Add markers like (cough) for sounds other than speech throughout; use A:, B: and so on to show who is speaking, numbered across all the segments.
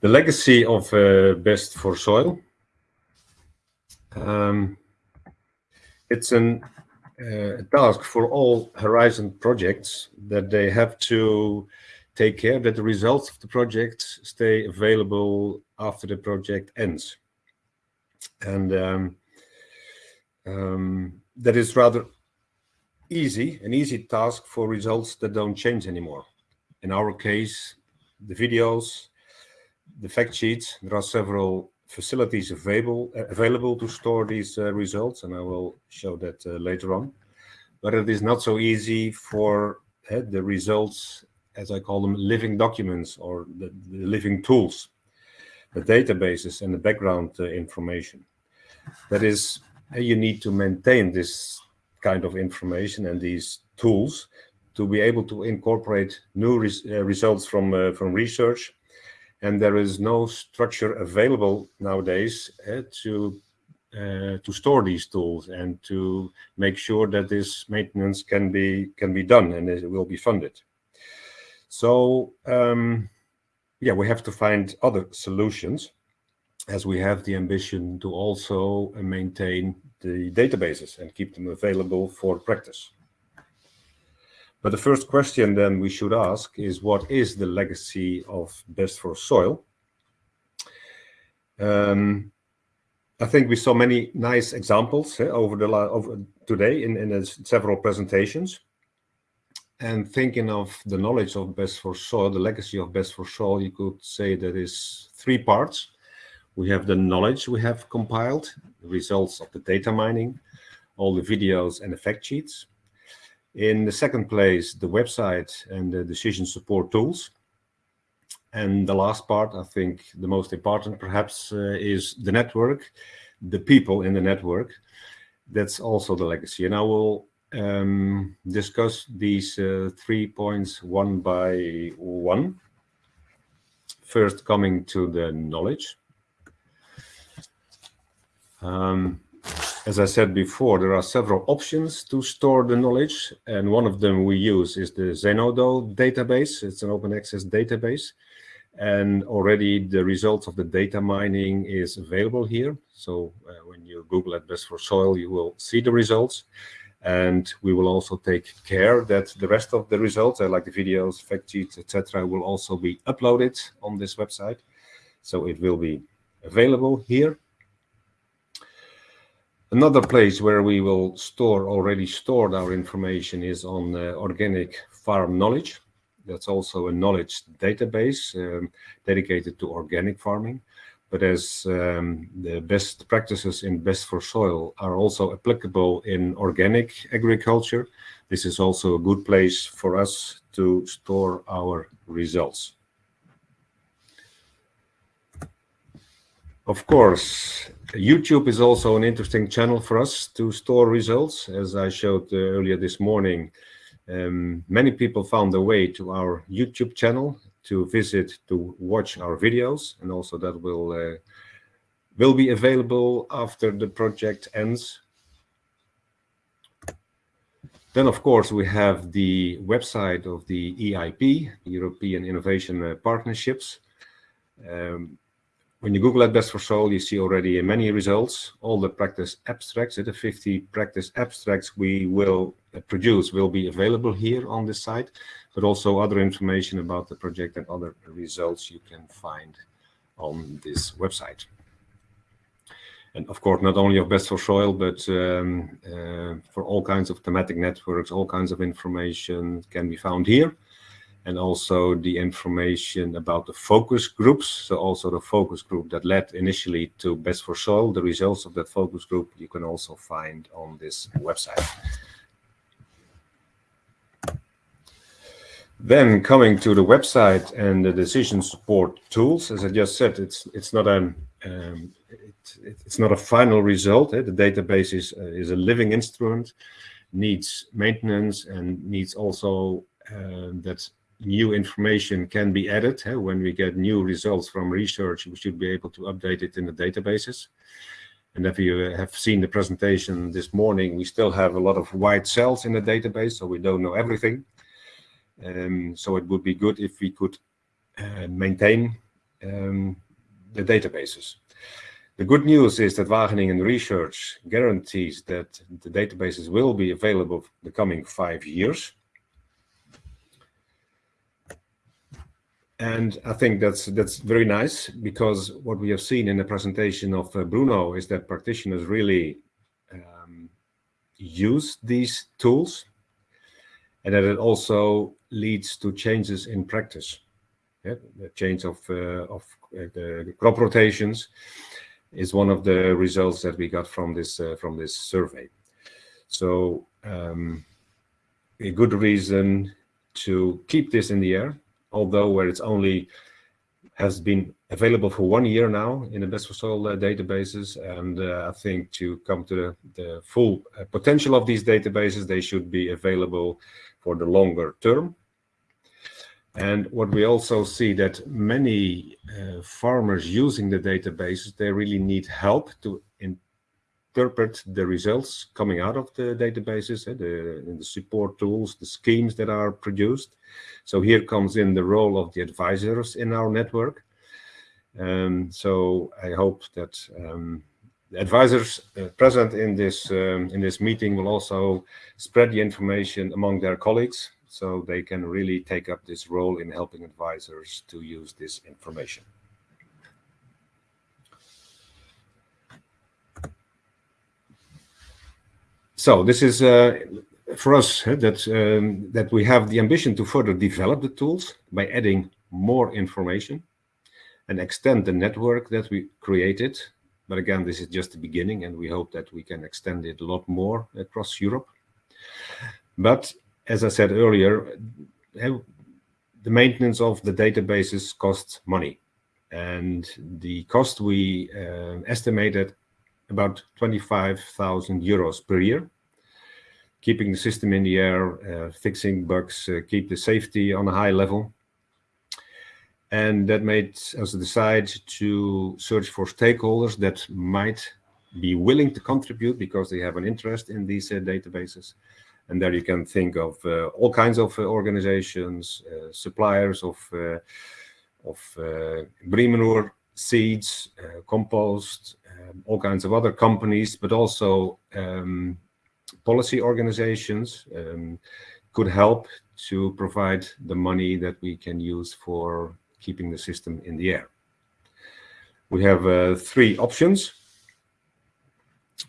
A: The legacy of uh, Best for Soil. Um, it's an, uh, a task for all Horizon projects that they have to take care that the results of the project stay available after the project ends. And um, um, that is rather easy, an easy task for results that don't change anymore. In our case, the videos, the fact sheets, there are several facilities available available to store these uh, results, and I will show that uh, later on. But it is not so easy for uh, the results, as I call them, living documents or the, the living tools, the databases and the background uh, information. That is, uh, you need to maintain this kind of information and these tools to be able to incorporate new res uh, results from from research and there is no structure available nowadays uh, to uh, to store these tools and to make sure that this maintenance can be can be done and it will be funded so um, yeah we have to find other solutions as we have the ambition to also maintain the databases and keep them available for practice. But the first question then we should ask is what is the legacy of Best for Soil? Um, I think we saw many nice examples eh, over the over today in, in several presentations. And thinking of the knowledge of Best for Soil, the legacy of Best for Soil, you could say that is three parts. We have the knowledge we have compiled, the results of the data mining, all the videos and the fact sheets. In the second place, the website and the decision support tools. And the last part, I think the most important perhaps, uh, is the network, the people in the network. That's also the legacy. And I will um, discuss these uh, three points one by one. First, coming to the knowledge. Um, as I said before, there are several options to store the knowledge, and one of them we use is the Zenodo database. It's an open access database, and already the results of the data mining is available here. So uh, when you Google at Best for Soil, you will see the results. And we will also take care that the rest of the results, uh, like the videos, fact sheets, etc., will also be uploaded on this website. So it will be available here Another place where we will store already stored our information is on uh, organic farm knowledge. That's also a knowledge database um, dedicated to organic farming. But as um, the best practices in Best for Soil are also applicable in organic agriculture, this is also a good place for us to store our results. Of course, YouTube is also an interesting channel for us to store results. As I showed uh, earlier this morning, um, many people found their way to our YouTube channel to visit, to watch our videos, and also that will uh, will be available after the project ends. Then, of course, we have the website of the EIP, European Innovation uh, Partnerships. Um, when you Google at Best for Soil, you see already many results. All the practice abstracts, the 50 practice abstracts we will uh, produce will be available here on this site, but also other information about the project and other results you can find on this website. And of course, not only of Best for Soil, but um, uh, for all kinds of thematic networks, all kinds of information can be found here and also the information about the focus groups. So also the focus group that led initially to Best for Soil, the results of that focus group you can also find on this website. Then coming to the website and the decision support tools, as I just said, it's it's not a um, it, it's not a final result. Eh? The database is uh, is a living instrument, needs maintenance and needs also uh, that new information can be added. Eh? When we get new results from research, we should be able to update it in the databases. And if you have seen the presentation this morning, we still have a lot of white cells in the database, so we don't know everything. Um, so it would be good if we could uh, maintain um, the databases. The good news is that Wageningen Research guarantees that the databases will be available the coming five years. And I think that's that's very nice because what we have seen in the presentation of uh, Bruno is that practitioners really um, use these tools and that it also leads to changes in practice. Yeah, the change of, uh, of uh, the crop rotations is one of the results that we got from this uh, from this survey. So um, a good reason to keep this in the air, although where it's only has been available for one year now in the best for soil uh, databases. And uh, I think to come to the, the full uh, potential of these databases, they should be available for the longer term. And what we also see that many uh, farmers using the databases, they really need help to interpret the results coming out of the databases, uh, the, the support tools, the schemes that are produced. So here comes in the role of the advisors in our network. Um, so I hope that um, the advisors uh, present in this um, in this meeting will also spread the information among their colleagues so they can really take up this role in helping advisors to use this information. So this is uh, for us that um, that we have the ambition to further develop the tools by adding more information and extend the network that we created. But again, this is just the beginning, and we hope that we can extend it a lot more across Europe. But as I said earlier, eh, the maintenance of the databases costs money. And the cost we uh, estimated about 25,000 euros per year. Keeping the system in the air, uh, fixing bugs, uh, keep the safety on a high level. And that made us decide to search for stakeholders that might be willing to contribute because they have an interest in these uh, databases and there you can think of uh, all kinds of uh, organizations, uh, suppliers of of manure seeds, compost, um, all kinds of other companies, but also um, policy organizations um, could help to provide the money that we can use for keeping the system in the air. We have uh, three options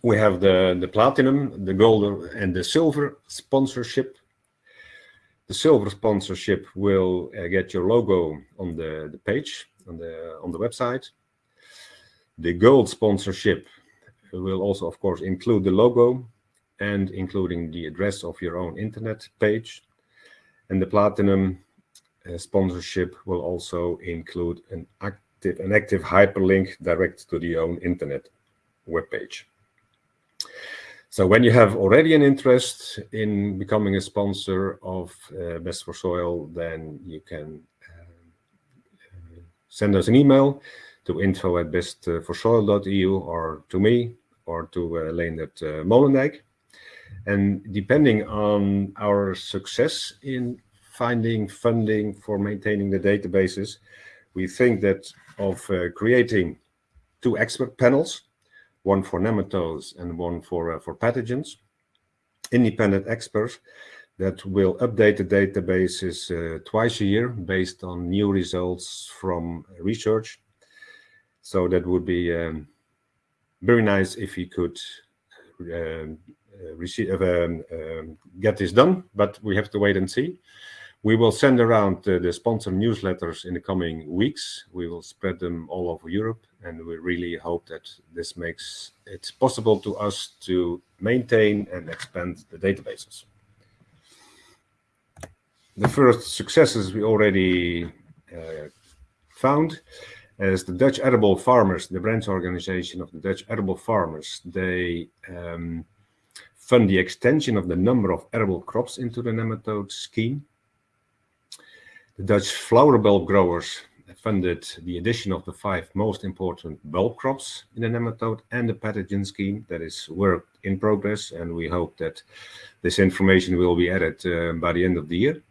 A: we have the, the platinum, the gold, and the silver sponsorship. The silver sponsorship will uh, get your logo on the, the page, on the, on the website. The gold sponsorship will also, of course, include the logo and including the address of your own internet page. And the platinum uh, sponsorship will also include an active, an active hyperlink direct to the own internet web page. So when you have already an interest in becoming a sponsor of uh, Best for Soil, then you can uh, send us an email to info at bestforsoil.eu or to me or to uh, Leendert uh, Molendijk. And depending on our success in finding funding for maintaining the databases, we think that of uh, creating two expert panels one for nematodes and one for, uh, for pathogens. Independent experts that will update the databases uh, twice a year based on new results from research. So that would be um, very nice if we could uh, receive, um, um, get this done, but we have to wait and see. We will send around uh, the sponsor newsletters in the coming weeks. We will spread them all over Europe, and we really hope that this makes it possible to us to maintain and expand the databases. The first successes we already uh, found as the Dutch Arable Farmers, the branch organization of the Dutch Arable Farmers, they um, fund the extension of the number of arable crops into the nematode scheme. The Dutch flower bulb growers funded the addition of the five most important bulb crops in the nematode and the pathogen scheme that is work in progress and we hope that this information will be added uh, by the end of the year.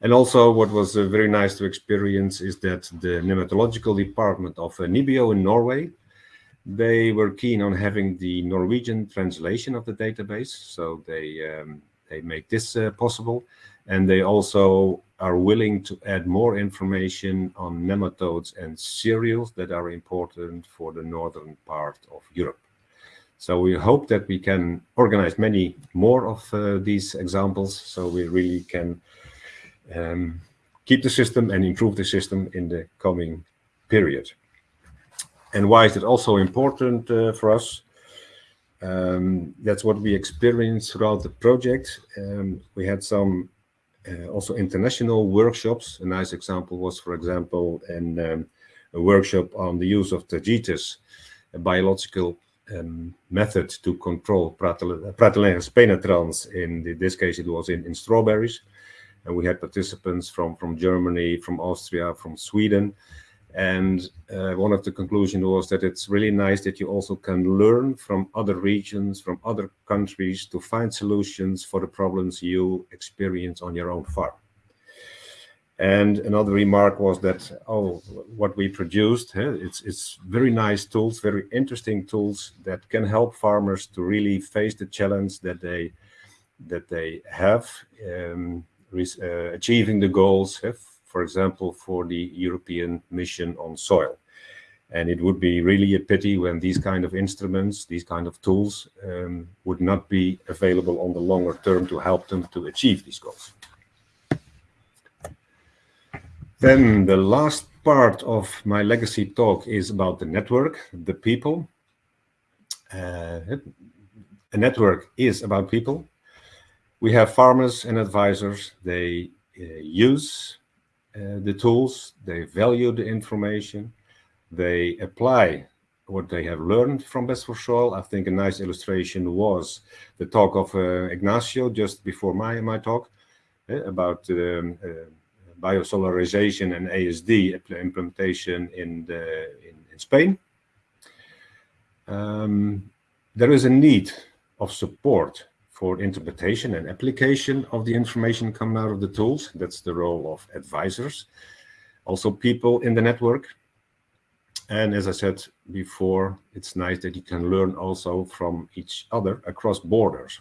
A: And also what was uh, very nice to experience is that the nematological department of uh, NIBIO in Norway, they were keen on having the Norwegian translation of the database. So they, um, they make this uh, possible. And they also are willing to add more information on nematodes and cereals that are important for the northern part of Europe. So we hope that we can organize many more of uh, these examples so we really can um, keep the system and improve the system in the coming period. And why is it also important uh, for us? Um, that's what we experienced throughout the project. Um, we had some uh, also international workshops. A nice example was, for example, in, um, a workshop on the use of Tagetes, a biological um, method to control Pratylenchus penetrans. In this case, it was in, in strawberries. And we had participants from, from Germany, from Austria, from Sweden. And uh, one of the conclusions was that it's really nice that you also can learn from other regions, from other countries to find solutions for the problems you experience on your own farm. And another remark was that, oh, what we produced, it's, it's very nice tools, very interesting tools that can help farmers to really face the challenge that they, that they have, um, uh, achieving the goals for example, for the European mission on soil. And it would be really a pity when these kind of instruments, these kind of tools um, would not be available on the longer term to help them to achieve these goals. Then the last part of my legacy talk is about the network, the people. Uh, a network is about people. We have farmers and advisors. They uh, use uh, the tools, they value the information, they apply what they have learned from Best for Soil. I think a nice illustration was the talk of uh, Ignacio just before my, my talk uh, about um, uh, biosolarization and ASD implementation in, the, in, in Spain. Um, there is a need of support for interpretation and application of the information coming out of the tools. That's the role of advisors, also people in the network. And as I said before, it's nice that you can learn also from each other across borders.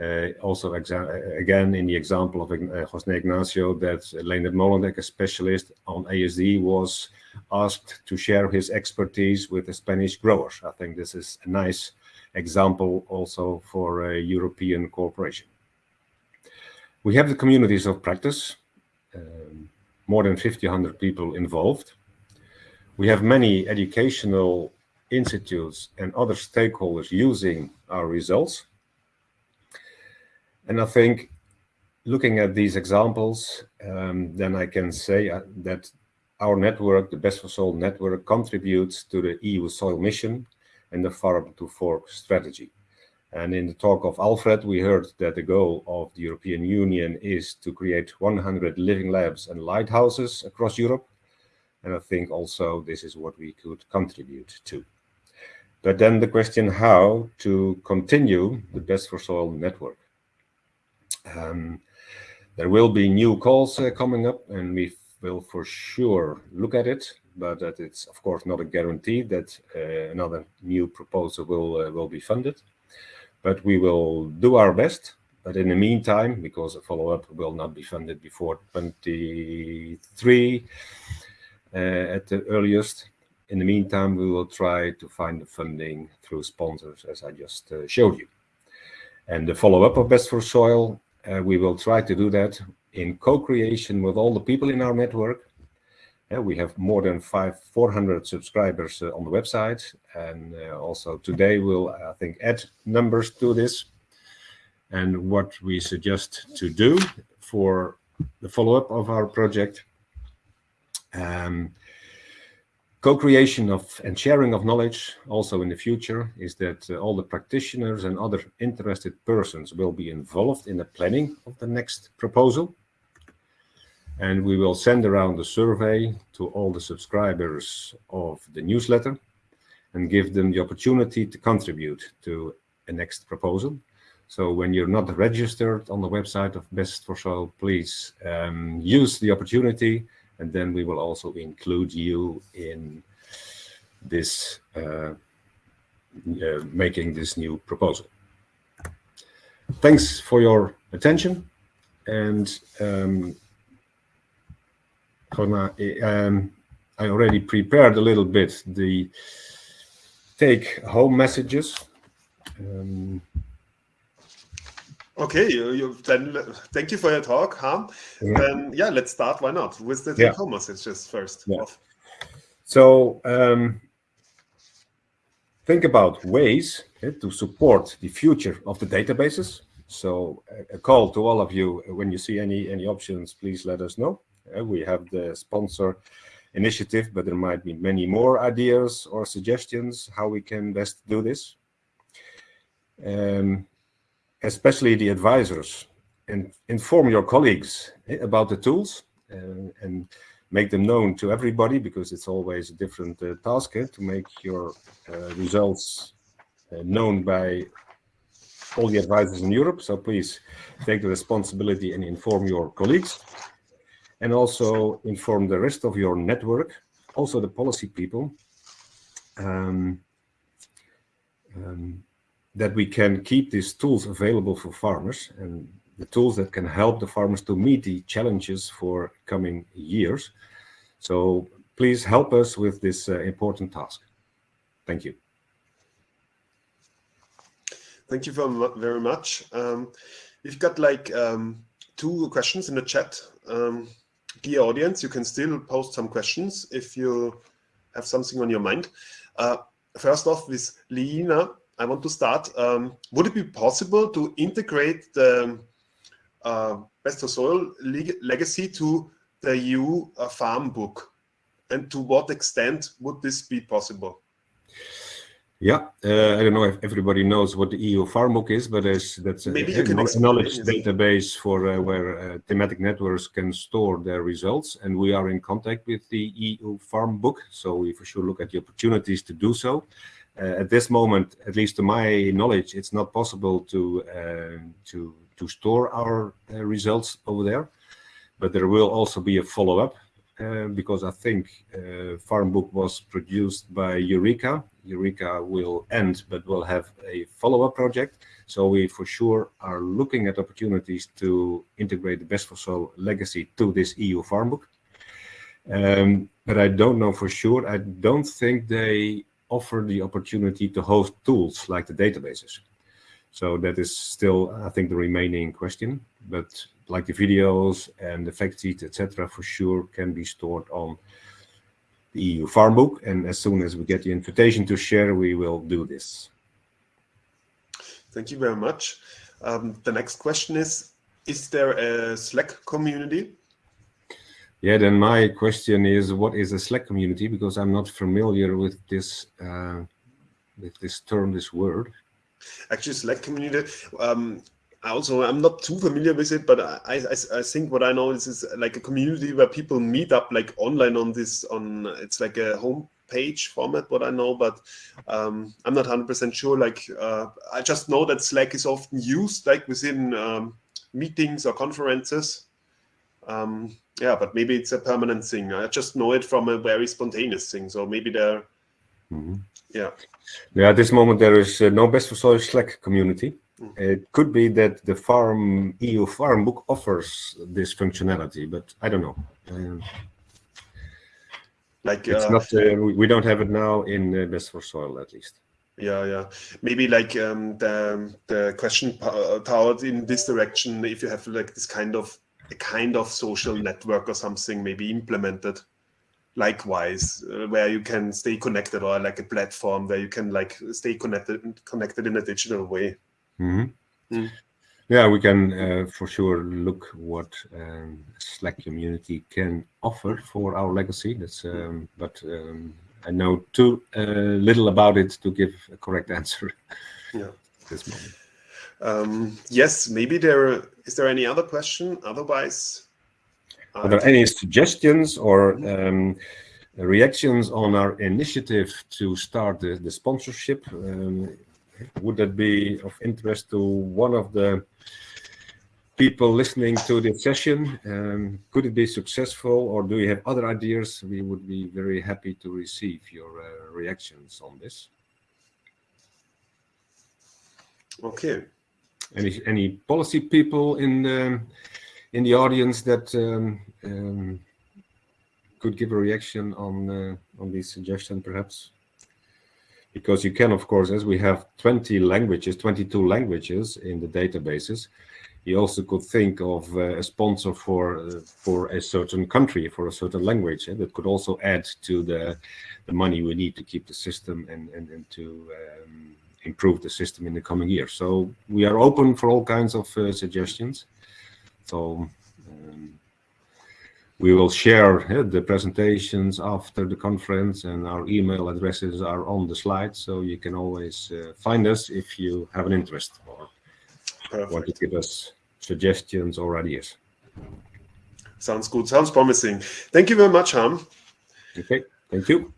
A: Uh, also, again, in the example of uh, José Ignacio, that Leendert Molendijk, a specialist on ASD, was asked to share his expertise with the Spanish growers. I think this is a nice example also for a European cooperation. We have the communities of practice, um, more than 5,000 people involved. We have many educational institutes and other stakeholders using our results. And I think looking at these examples, um, then I can say uh, that our network, the Best for Soil network, contributes to the EU soil mission and the farm to fork strategy. And in the talk of Alfred, we heard that the goal of the European Union is to create 100 living labs and lighthouses across Europe. And I think also this is what we could contribute to. But then the question how to continue the Best for Soil network. Um, there will be new calls uh, coming up and we will for sure look at it but that it's of course not a guarantee that uh, another new proposal will uh, will be funded. But we will do our best. But in the meantime, because a follow-up will not be funded before 23 uh, at the earliest, in the meantime, we will try to find the funding through sponsors, as I just uh, showed you. And the follow-up of Best for Soil, uh, we will try to do that in co-creation with all the people in our network we have more than five, 400 subscribers uh, on the website. And uh, also today we'll, I think, add numbers to this. And what we suggest to do for the follow-up of our project, um, co-creation of and sharing of knowledge also in the future is that uh, all the practitioners and other interested persons will be involved in the planning of the next proposal and we will send around the survey to all the subscribers of the newsletter and give them the opportunity to contribute to a next proposal. So when you're not registered on the website of Best for Soil, please um, use the opportunity, and then we will also include you in this uh, uh, making this new proposal. Thanks for your attention, and um, um, I already prepared a little bit the take-home messages. Um,
B: Okay, you, you, then thank you for your talk, Harm. Yeah. Then yeah, let's start. Why not with the take-home yeah. messages first?
A: Yeah. So um, think about ways to support the future of the databases. So a call to all of you when you see any any options, please let us know. Uh, we have the sponsor initiative, but there might be many more ideas or suggestions how we can best do this. Um, especially the advisors, and inform your colleagues eh, about the tools uh, and make them known to everybody because it's always a different uh, task eh, to make your uh, results uh, known by all the advisors in Europe. So please take the responsibility and inform your colleagues and also inform the rest of your network, also the policy people. Um, um, that we can keep these tools available for farmers and the tools that can help the farmers to meet the challenges for coming years. So please help us with this uh, important task. Thank you.
B: Thank you very much. Um, we've got like um, two questions in the chat. Um, dear audience, you can still post some questions if you have something on your mind. Uh, first off with Lina, I want to start. Um, would it be possible to integrate the uh, Best for Soil leg legacy to the EU uh, farm book? And to what extent would this be possible?
A: Yeah, uh, I don't know if everybody knows what the EU Farm Book is, but that's
B: Maybe
A: a, a knowledge database for uh, where uh, thematic networks can store their results. And we are in contact with the EU Farm Book, so we for sure look at the opportunities to do so. Uh, at this moment, at least to my knowledge, it's not possible to uh, to to store our uh, results over there. But there will also be a follow-up because I think Farmbook was produced by Eureka. Eureka will end, but will have a follow-up project. So we for sure are looking at opportunities to integrate the Best for Soil legacy to this EU Farmbook. Um, but I don't know for sure. I don't think they offer the opportunity to host tools like the databases. So that is still, I think, the remaining question. But like the videos and the fact sheet, etc., for sure can be stored on the EU Farm Book. And as soon as we get the invitation to share, we will do this.
B: Thank you very much. Um, the next question is, is there a Slack community
A: yeah, then my question is, what is a Slack community? Because I'm not familiar with this uh, with this term, this word.
B: Actually, Slack community. Um, also, I'm not too familiar with it, but I, I, I think what I know is, is like a community where people meet up like online on this on it's like a home page format what I know, but um, I'm not 100% sure. Like uh, I just know that Slack is often used like within um, meetings or conferences. Um, yeah, but maybe it's a permanent thing. I just know it from a very spontaneous thing. So maybe there, mm -hmm. yeah.
A: Yeah, at this moment there is uh, no Best for Soil Slack community. Mm -hmm. It could be that the Farm EU Farm Book offers this functionality, but I don't know. Um, like it's uh, not. Uh, we don't have it now in uh, Best for Soil, at least.
B: Yeah, yeah. Maybe like um, the the question powered in this direction. If you have like this kind of a kind of social network or something maybe implemented likewise uh, where you can stay connected or like a platform where you can like stay connected connected in a digital way
A: mm -hmm. mm. yeah we can uh, for sure look what um, slack community can offer for our legacy that's um, but um, i know too uh, little about it to give a correct (laughs) answer
B: yeah this moment um, yes, maybe there is there any other question? Otherwise,
A: are there any suggestions or um, reactions on our initiative to start the, the sponsorship? Um, would that be of interest to one of the people listening to this session? Um, could it be successful or do you have other ideas? We would be very happy to receive your uh, reactions on this.
B: Okay.
A: Any any policy people in the in the audience that um, um, could give a reaction on uh, on this suggestion, perhaps? Because you can, of course, as we have 20 languages, 22 languages in the databases, you also could think of uh, a sponsor for uh, for a certain country, for a certain language, and that could also add to the the money we need to keep the system and and, and to um, improve the system in the coming years. So we are open for all kinds of uh, suggestions. So um, we will share uh, the presentations after the conference and our email addresses are on the slide. So you can always uh, find us if you have an interest or Perfect. want to give us suggestions or ideas.
B: Sounds good. Sounds promising. Thank you very much, Harm
A: Okay. Thank you.